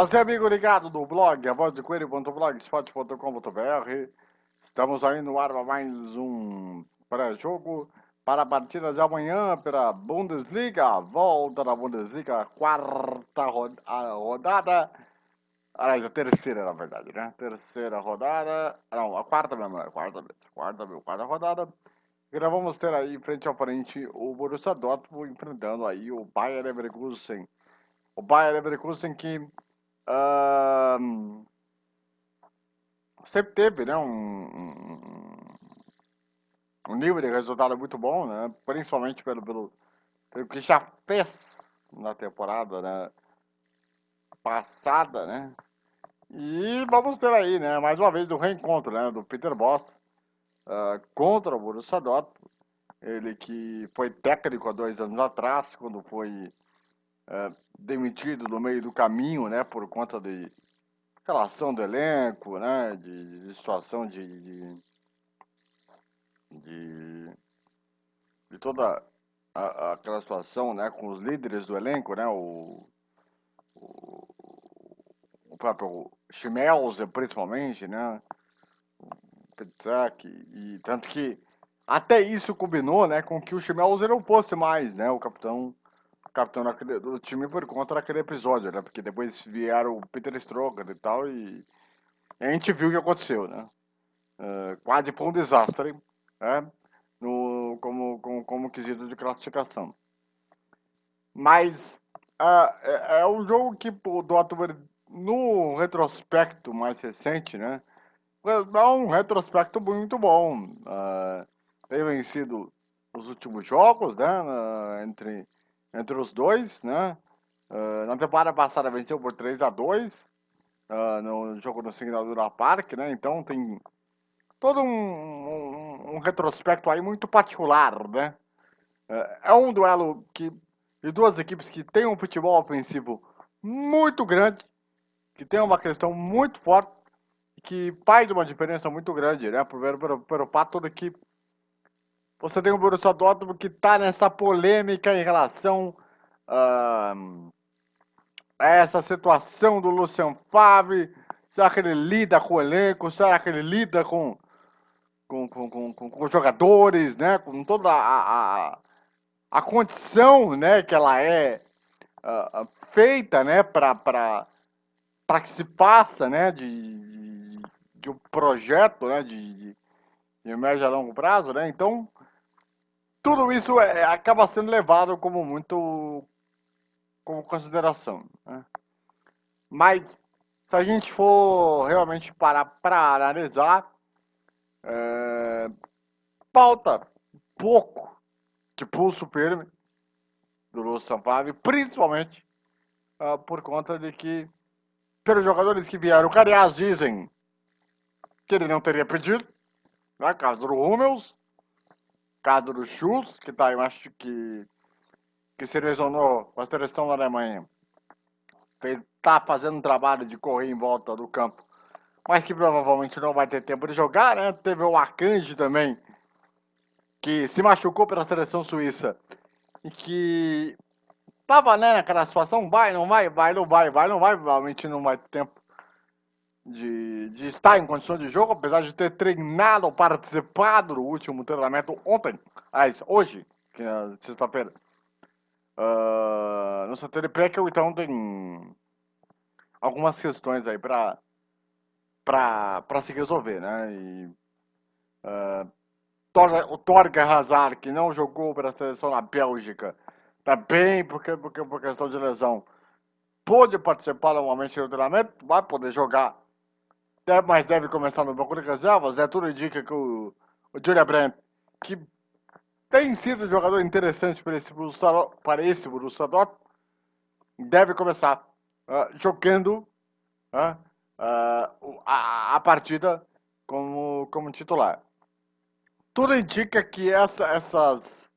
Você, amigo ligado do blog, a voz de coelho.blogspot.com.br. Estamos aí no ar para mais um pré-jogo para a partida de amanhã pela Bundesliga. Volta da Bundesliga, quarta rodada. Ah, a terceira, na verdade, né? Terceira rodada. Não, a quarta mesmo, a quarta mesmo. Quarta, quarta rodada. E nós vamos ter aí, frente a frente, o Borussia Dortmund enfrentando aí o Bayern Leverkusen. O Bayern Leverkusen que Sempre teve né, um, um, nível de resultado muito bom, né, principalmente pelo, pelo, pelo que já fez na temporada né, passada, né? E vamos ter aí, né, mais uma vez, o reencontro né, do Peter Boss uh, contra o Borussia Dortmund. Ele que foi técnico há dois anos atrás, quando foi uh, demitido no meio do caminho, né, por conta de relação do elenco, né, de, de situação de, de, de, de toda aquela situação, né, com os líderes do elenco, né, o, o, o próprio Schmelzer, principalmente, né, Petzak, e tanto que até isso combinou, né, com que o Schmelzer não fosse mais, né, o capitão capitão daquele, do time por conta daquele episódio, né? Porque depois vieram o Peter Stroger e tal, e a gente viu o que aconteceu, né? Uh, quase foi um desastre, né? No, como, como, como quesito de classificação. Mas uh, é, é, um jogo que o Dortmund, no retrospecto mais recente, né? É um retrospecto muito bom. Uh, tem vencido os últimos jogos, né? entre entre os dois, né? Uh, na temporada passada venceu por 3 a 2 uh, no jogo no Signadura Park, né? Então tem todo um, um, um, retrospecto aí muito particular, né? Uh, é um duelo que, de duas equipes que tem um futebol ofensivo muito grande, que tem uma questão muito forte, que faz uma diferença muito grande, né? Pelo, pelo fato de que você tem o Borussia Dortmund que está nessa polêmica em relação uh, a essa situação do Lucian Favre. Será que ele lida com o elenco? Será que ele lida com, com, com, com, com os jogadores, né? Com toda a, a, a condição né? que ela é uh, feita né? para que se passa né? de, de, um projeto né? de, de, de médio a longo prazo. Né? Então, tudo isso é, acaba sendo levado como muito como consideração. Né? Mas se a gente for realmente parar para analisar, é, pouco de pulso firme do Lúcio Sampaio, principalmente uh, por conta de que, pelos jogadores que vieram, o aliás dizem que ele não teria pedido, né, caso do Hummels, caso do Schultz, que tá, eu acho que, que se lesionou com a seleção da Alemanha. Ele tá fazendo um trabalho de correr em volta do campo, mas que provavelmente não vai ter tempo de jogar, né? Teve o Akanji também, que se machucou pela seleção suíça e que tava né, naquela situação, vai, não vai, vai, não vai, vai, não vai, provavelmente não vai ter tempo de, de estar em condições de jogo, apesar de ter treinado, participado do último treinamento ontem, aliás, hoje, que é sexta-feira, uh, no Santana Peckel, então tem algumas questões aí para para se resolver, né? E, uh, o Torga Hazard, que não jogou para a seleção na Bélgica, tá bem porque, porque por questão de lesão, pôde participar normalmente do treinamento, vai poder jogar deve, mas deve começar no banco de reservas, né? Tudo indica que o, o Julia Brandt, que tem sido um jogador interessante para esse Borussia, para esse Borussia Dortmund, deve começar uh, jogando uh, uh, a, a, partida como, como titular. Tudo indica que essa, essas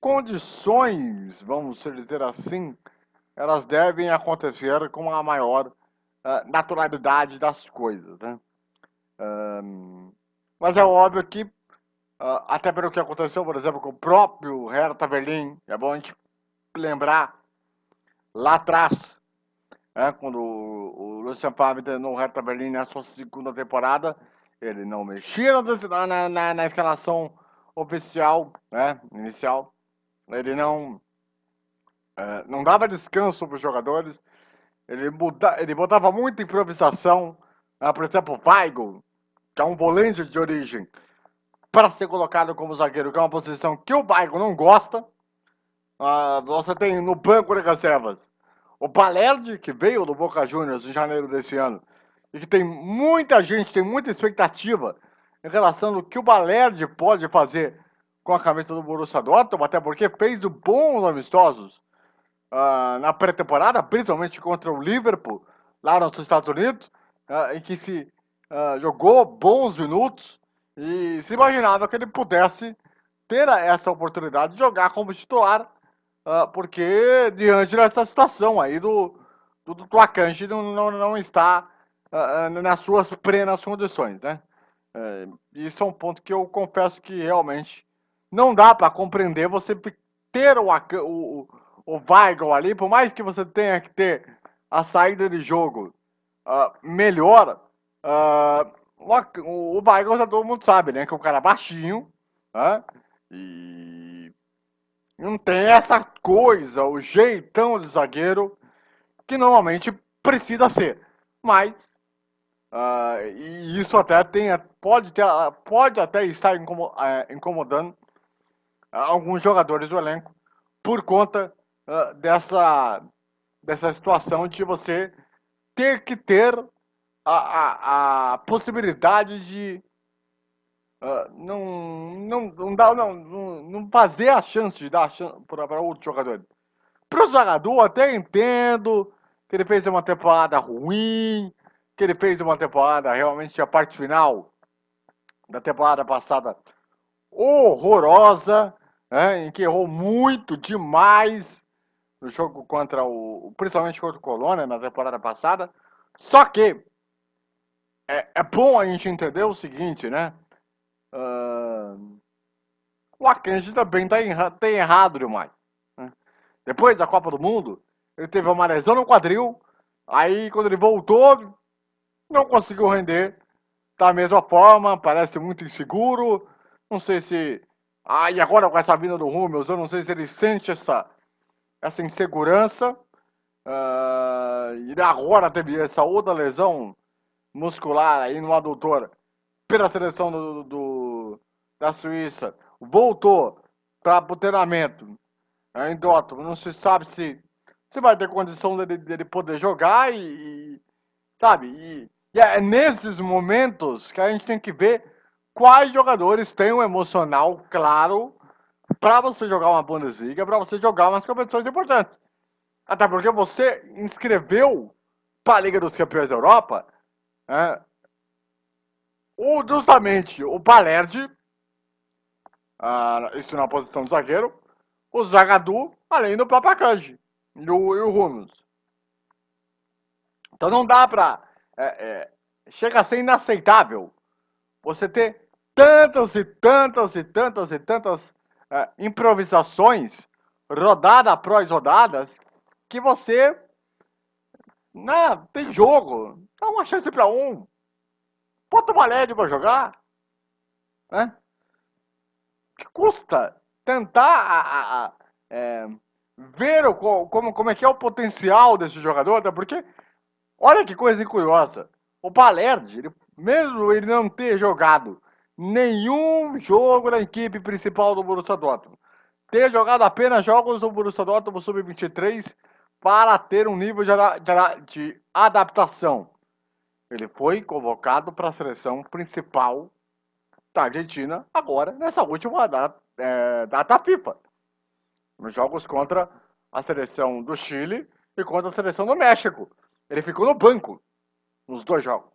condições, vamos dizer assim, elas devem acontecer com a maior naturalidade das coisas, né? Um, mas é óbvio que, uh, até pelo que aconteceu, por exemplo, com o próprio Hertha Berlim, é bom a gente lembrar lá atrás, né, quando o, o Lucian Favre no Hertha Berlim na sua segunda temporada, ele não mexia na, na, na, escalação oficial, né, inicial, ele não, é, não dava descanso para os jogadores, ele, muda, ele botava muita improvisação, né, por exemplo, o Weigl, que é um volante de origem, para ser colocado como zagueiro, que é uma posição que o Weigl não gosta, Uh, você tem no banco de reservas o Balerdi, que veio do Boca Juniors em janeiro desse ano, e que tem muita gente, tem muita expectativa em relação ao que o Balerdi pode fazer com a camisa do Borussia Dortmund, até porque fez bons amistosos uh, na pré-temporada, principalmente contra o Liverpool, lá nos Estados Unidos, uh, em que se uh, jogou bons minutos e se imaginava que ele pudesse ter essa oportunidade de jogar como titular uh, porque diante dessa situação aí do, do, do Akanji não, não, não está nas suas plenas condições, né? Uh, isso é um ponto que eu confesso que realmente não dá para compreender você ter o, o, o Weigl ali, por mais que você tenha que ter a saída de jogo uh, melhor, uh, o, Weigl já todo mundo sabe, né? Que é um cara baixinho, uh, e não tem essa coisa, o jeitão de zagueiro que normalmente precisa ser. Mas uh, e isso até tem, pode, ter, pode até estar é, incomodando alguns jogadores do elenco por conta uh, dessa, dessa situação de você ter que ter a, a, a possibilidade de Uh, não, não, não não, não, fazer a chance de dar para outro jogador. Para o Zagadou, até entendo que ele fez uma temporada ruim, que ele fez uma temporada realmente a parte final da temporada passada horrorosa, né, em que errou muito demais no jogo contra o, principalmente contra o Colônia na temporada passada. Só que é, é bom a gente entender o seguinte, né? Uh, o Akanji também tá erra, tem errado demais. Né? Depois da Copa do Mundo, ele teve uma lesão no quadril. Aí, quando ele voltou, não conseguiu render da mesma forma. Parece muito inseguro. Não sei se. Ah, e agora com essa vinda do Rummels, eu não sei se ele sente essa, essa insegurança. Uh, e agora teve essa outra lesão muscular aí no adutor pela seleção do, do da Suíça, voltou para o treinamento né, em Dortmund, não se sabe se, se vai ter condição dele, dele poder jogar e, e sabe, e, e, é nesses momentos que a gente tem que ver quais jogadores têm um emocional claro para você jogar uma Bundesliga, para você jogar umas competições importantes. Até porque você inscreveu para a Liga dos Campeões da Europa né, o, justamente o Balerdi, ah, isso na posição de zagueiro, o Zagadu, além do próprio Akanji e o, e o Rumus. Então não dá pra. É, é, chega a ser inaceitável você ter tantas e tantas e tantas e tantas é, improvisações, rodada após rodadas, que você. Né, tem jogo, dá uma chance para um, Bota uma LED para jogar. Né? Que custa tentar a, a, a, é, ver o, como, como é que é o potencial desse jogador, até porque, olha que coisa curiosa. O Balerdi, ele, mesmo ele não ter jogado nenhum jogo na equipe principal do Borussia Dortmund, ter jogado apenas jogos do Borussia Dortmund Sub-23 para ter um nível de, de, de adaptação. Ele foi convocado para a seleção principal da Argentina agora, nessa última data, é, data FIFA. Nos jogos contra a seleção do Chile e contra a seleção do México. Ele ficou no banco nos dois jogos.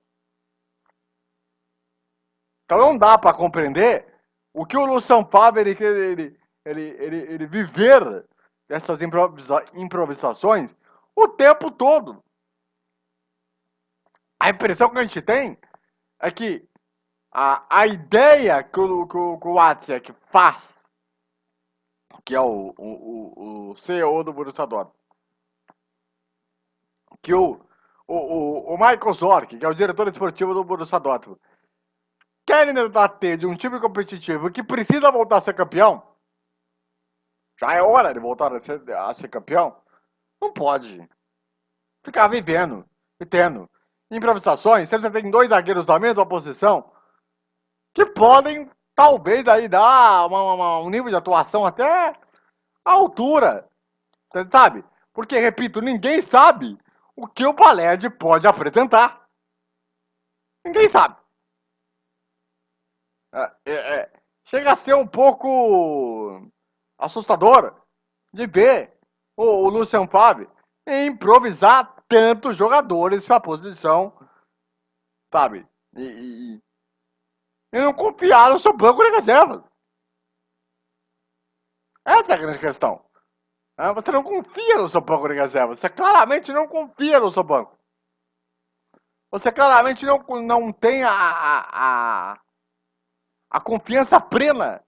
Então não dá para compreender o que o Luciano Favre ele, ele, ele, ele, ele viver dessas improvisa, improvisações o tempo todo. A impressão que a gente tem é que a, a ideia que o, que o, que o faz, que é o, o, o CEO do Borussia Dortmund, que o, o, o, o Michael Zorc, que é o diretor esportivo do Borussia Dortmund, querem debater de um time competitivo que precisa voltar a ser campeão, já é hora de voltar a ser, a ser campeão, não pode ficar vivendo e tendo improvisações, você tem dois zagueiros da mesma posição, que podem, talvez, aí dar uma, uma, um nível de atuação até a altura, sabe? Porque, repito, ninguém sabe o que o Paled pode apresentar. Ninguém sabe. É, é, é, chega a ser um pouco assustador de ver o, o Lucian Fábio improvisar tantos jogadores para a posição, sabe? E, e, e, não confiar no seu banco de reservas. Essa é a grande questão. Você não confia no seu banco de reservas. Você claramente não confia no seu banco. Você claramente não, não tem a, a, a confiança plena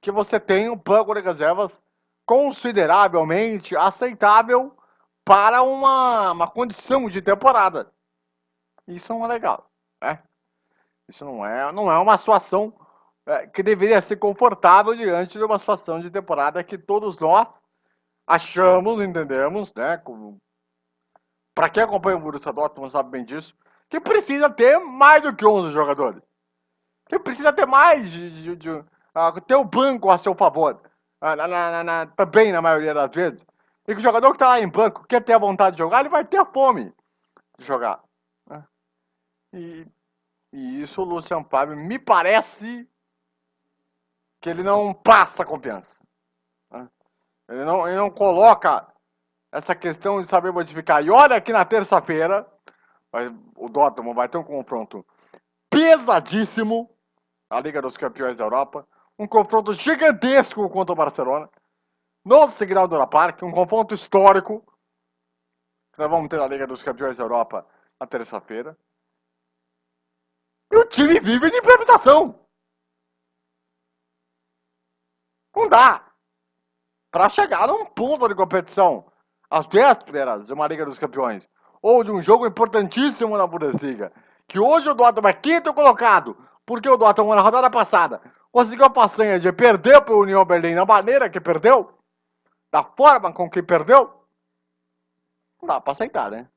que você tem um banco de reservas consideravelmente aceitável para uma, uma condição de temporada. Isso não é legal, né? Isso não é, não é uma situação é, que deveria ser confortável diante de uma situação de temporada que todos nós achamos, entendemos, né? Para quem acompanha o Borussia Dortmund sabe bem disso, que precisa ter mais do que 11 jogadores. Precisa ter mais de, de, de uh, ter o banco a seu favor. Uh, na, na, na, também na maioria das vezes. E que o jogador que está lá em banco quer ter a vontade de jogar, ele vai ter fome de jogar. Né? E, e isso o Luciano Fábio me parece que ele não passa confiança. Né? Ele, não, ele não coloca essa questão de saber modificar. E olha que na terça-feira, o Dortmund vai ter um confronto pesadíssimo a Liga dos Campeões da Europa. Um confronto gigantesco contra o Barcelona no Signal Dona Park, um confronto histórico que nós vamos ter na Liga dos Campeões da Europa na terça-feira. E o time vive de improvisação. Não dá para chegar num ponto de competição às vésperas de uma Liga dos Campeões ou de um jogo importantíssimo na Bundesliga, que hoje o Dortmund é quinto colocado, porque o Dortmund na rodada passada conseguiu a passanha de perder para o União Berlim na maneira que perdeu, da forma com que perdeu, não dá para aceitar, né?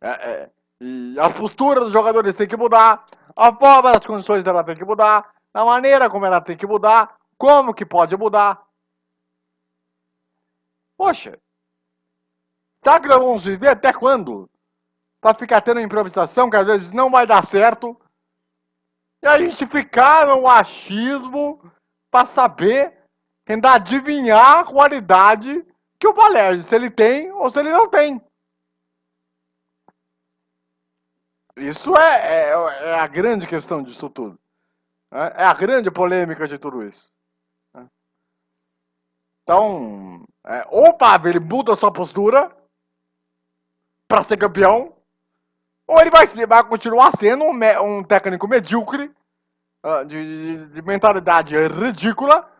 É, é, e a postura dos jogadores tem que mudar, a forma das condições dela tem que mudar, a maneira como ela tem que mudar, como que pode mudar. Poxa, tá que nós vamos viver até quando? Pra ficar tendo improvisação que às vezes não vai dar certo. E a gente ficar no achismo para saber tentar adivinhar a qualidade que o Valério, se ele tem ou se ele não tem. Isso é, é, é a grande questão disso tudo. Né? É a grande polêmica de tudo isso. Né? Então, é, ou o Pablo ele muda sua postura para ser campeão, ou ele vai, vai continuar sendo um, um técnico medíocre, uh, de, de, de mentalidade ridícula,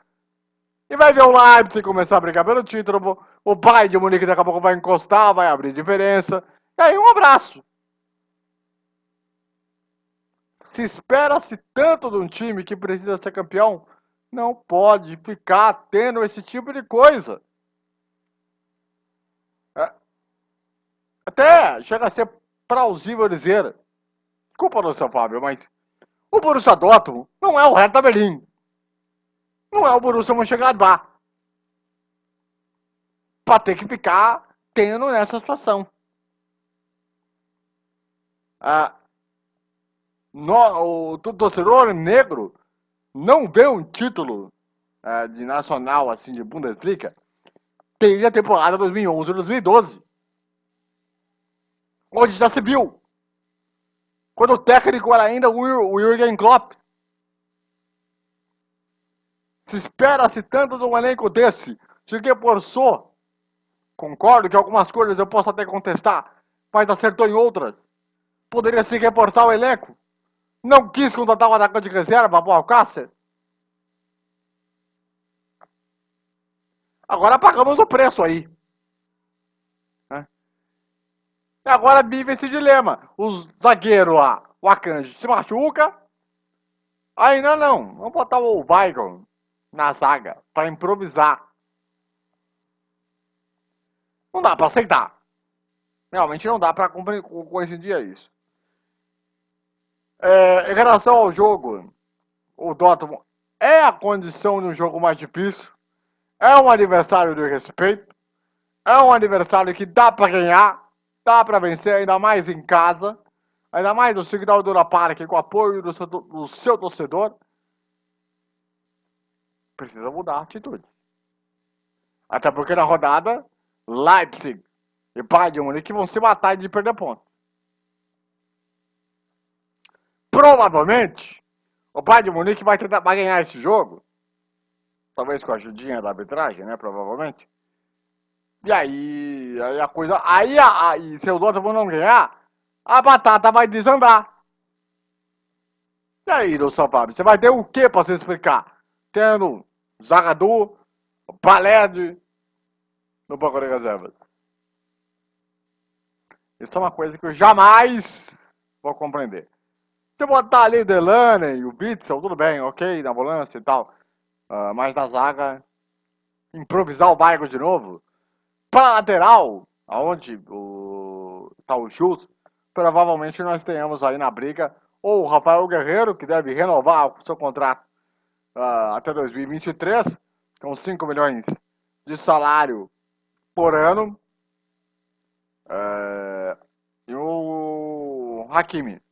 e vai ver o Leipzig começar a brigar pelo título. O pai de Munique daqui a pouco vai encostar, vai abrir diferença. E aí, um abraço. Se espera-se tanto de um time que precisa ser campeão, não pode ficar tendo esse tipo de coisa. É. Até chega a ser plausível dizer, desculpa, seu Fábio, mas o Borussia Dortmund não é o Hertha Berlim. Não é o Borussia Mönchengladbach. Para ter que ficar tendo nessa situação. Ah, no, o torcedor negro não vê um título ah, de nacional, assim, de Bundesliga, desde a temporada 2011-2012. Onde já se viu. Quando o técnico era ainda o Jürgen Klopp. Se espera-se tanto de um elenco desse, se reforçou. Concordo que algumas coisas eu posso até contestar, mas acertou em outras. Poderia se reforçar o elenco. Não quis contratar o atacante de reserva, o Alcácer. Agora pagamos o preço aí. E agora vive esse dilema. Os zagueiros lá, o Akanji se machuca. Ainda não. Vamos botar o Weigl na zaga para improvisar. Não dá para aceitar. Realmente não dá para coincidir isso. É, em relação ao jogo, o Dortmund é a condição de um jogo mais difícil. É um adversário de respeito. É um adversário que dá para ganhar. Dá para vencer, ainda mais em casa. Ainda mais no Signal Dura Park, com o apoio do seu, do seu torcedor. Precisa mudar a atitude. Até porque na rodada, Leipzig e Bayern de Munique vão se matar de perder pontos. Provavelmente, o Bayern de Munique vai tentar vai ganhar esse jogo. Talvez com a ajudinha da arbitragem, né? Provavelmente. E aí, aí a coisa. Aí, aí se o não ganhar, a batata vai desandar. E aí, São Paulo, você vai ter o que pra você explicar? Tendo Zagadou, Paled no banco de reservas. Isso é uma coisa que eu jamais vou compreender. Se botar ali Delaney, o Bitzel, tudo bem, ok, na volância e tal. Uh, mas na zaga, improvisar o bairro de novo. Para lateral, aonde o, tá o Schultz, provavelmente nós tenhamos aí na briga ou o Rafael Guerreiro, que deve renovar o seu contrato uh, até 2023, com 5 milhões de salário por ano. Uh, e o Hakimi,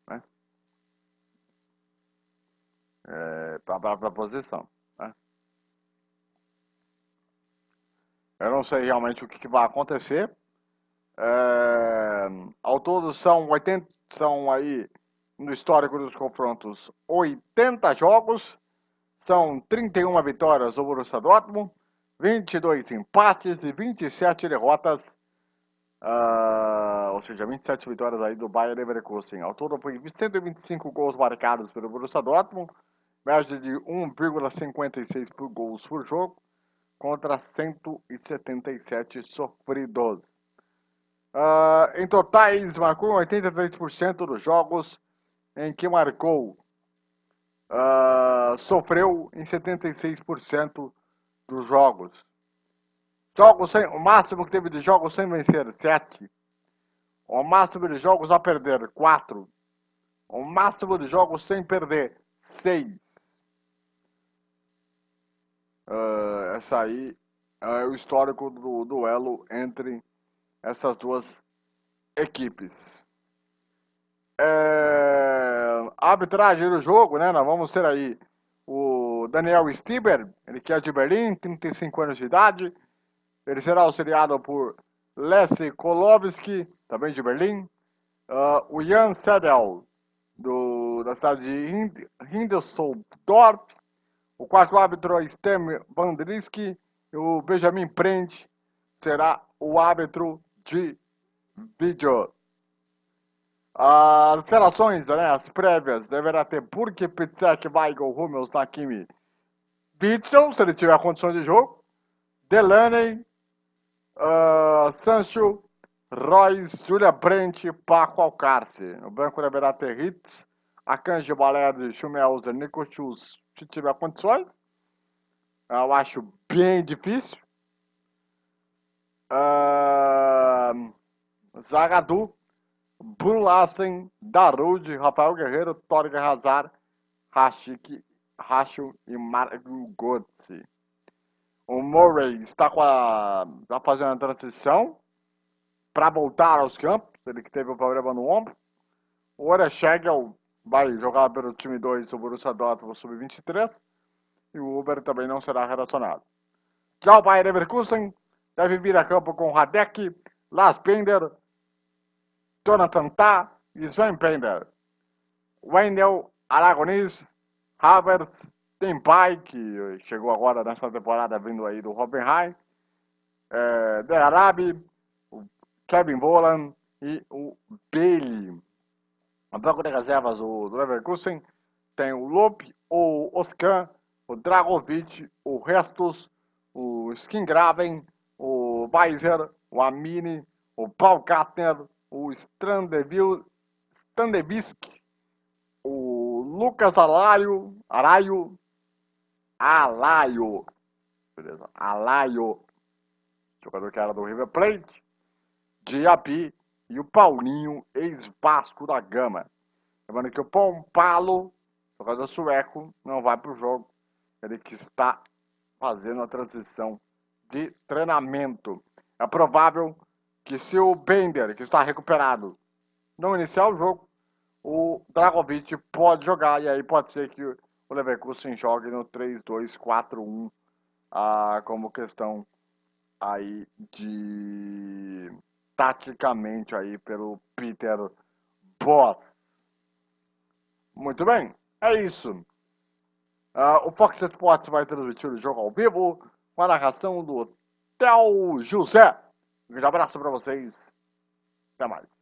é, para a posição. Eu não sei realmente o que, que vai acontecer. É, ao todo são 80, são aí no histórico dos confrontos 80 jogos, são 31 vitórias do Borussia Dortmund, 22 empates e 27 derrotas, uh, ou seja, 27 vitórias aí do Bayern Leverkusen. Ao todo foi 125 gols marcados pelo Borussia Dortmund, média de 1,56 por gols por jogo contra 177 sofridos. Uh, em totais, marcou 83% dos jogos em que marcou. Uh, sofreu em 76% dos jogos. Jogos sem, o máximo que teve de jogos sem vencer, 7. O máximo de jogos a perder, 4. O máximo de jogos sem perder, 6. Uh, essa aí é o histórico do duelo entre essas duas equipes. É, arbitragem do jogo, né? Nós vamos ter aí o Daniel Stieber, ele que é de Berlim, 35 anos de idade. Ele será auxiliado por Leslie Kolowski, também de Berlim. Uh, o Jan Sedel, do, da cidade de Hindelsdorf. O quarto árbitro é Stem Vandriski o Benjamin Prende será o árbitro de vídeo. As alterações, né, as prévias, deverá ter Burke, Pitzek, Weigl, Hummels, Nakimi, Bitzel, se ele tiver condições de jogo, Delaney, uh, Sancho, Royce, Julia Brent, Paco Alcarce. No banco deverá ter Hitz, Akanji Balerdi, Schumelzer, Nico Schultz, se tiver condições. Eu acho bem difícil. Uh, Zagadu, Brulassen, Darude, Rafael Guerreiro, Torga Hazard, Rashik, Rashu e Marco Götze. O Murray está com a, está fazendo a transição para voltar aos campos, ele que teve o problema no ombro. O Orechegel vai jogar pelo time 2 do Borussia Dortmund sub-23 e o Uber também não será relacionado. Já o Bayern Leverkusen deve vir a campo com Radek, Las Pender, Jonathan Tah e Sven Pender. Wendel, Aragonês, Havertz, Depay, que chegou agora nessa temporada vindo aí do Hoffenheim, é, De Arabi, o Kevin Bolan e o Bailey. No banco de reservas do Leverkusen tem o Lope, o Oscan, o Dragovic, o Restos, o Skingraven, o Weiser, o Amini, o Paul Gartner, o Strandevisk, o Lucas Alaio, Araio, Alaio, beleza, Alaio, jogador que era do River Plate, Diaby e o Paulinho, ex-Vasco da Gama. Lembrando que o Pompalo, jogador sueco, não vai para o jogo, ele que está fazendo a transição de treinamento. É provável que se o Bender, que está recuperado, não iniciar o jogo, o Dragovic pode jogar e aí pode ser que o Leverkusen jogue no 3-2-4-1 ah, como questão aí de taticamente aí pelo Peter Boss. Muito bem, é isso. Uh, o Fox Sports vai transmitir o jogo ao vivo com a narração do Theo José. Um grande abraço para vocês. Até mais.